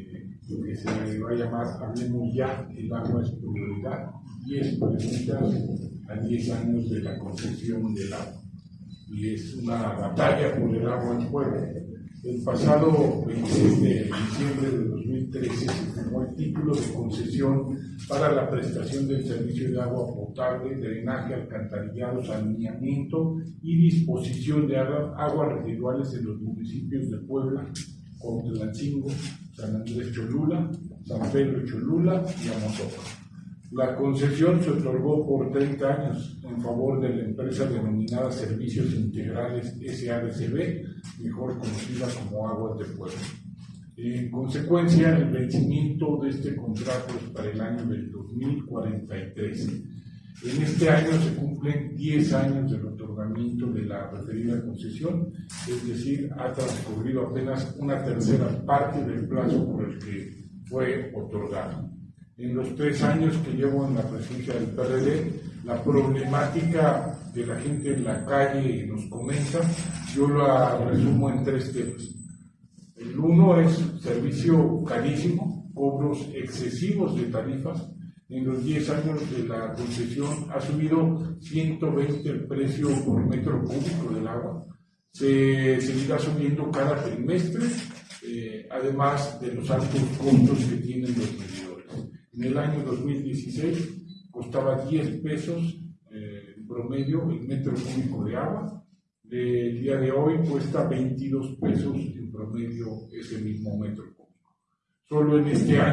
eh, lo que se va a llamar Hablemos Ya, el agua es prioridad, 10 preguntas a 10 años de la concesión del agua. Y es una batalla por el agua en Puebla. El pasado 26 de diciembre de 2013 se firmó el título de concesión para la prestación del servicio de agua potable, drenaje, alcantarillado, saneamiento y disposición de aguas residuales en los municipios de Puebla, Cuauhtémoc, San Andrés Cholula, San Pedro Cholula y Amozoc. La concesión se otorgó por 30 años en favor de la empresa denominada Servicios Integrales SADCB, mejor conocida como Aguas de Puebla. En consecuencia, el vencimiento de este contrato es para el año del 2043. En este año se cumplen 10 años del otorgamiento de la referida concesión, es decir, ha transcurrido apenas una tercera parte del plazo por el que fue otorgado. En los tres años que llevo en la presidencia del PRD, la problemática que la gente en la calle nos comenta, yo la resumo en tres temas. El uno es servicio carísimo, cobros excesivos de tarifas. En los 10 años de la concesión ha subido 120 el precio por metro cúbico del agua. Se seguirá subiendo cada trimestre, eh, además de los altos costos que tienen los medidores. En el año 2016 costaba 10 pesos eh, en promedio el metro cúbico de agua. El día de hoy cuesta 22 pesos en promedio ese mismo metro cúbico. Solo en este año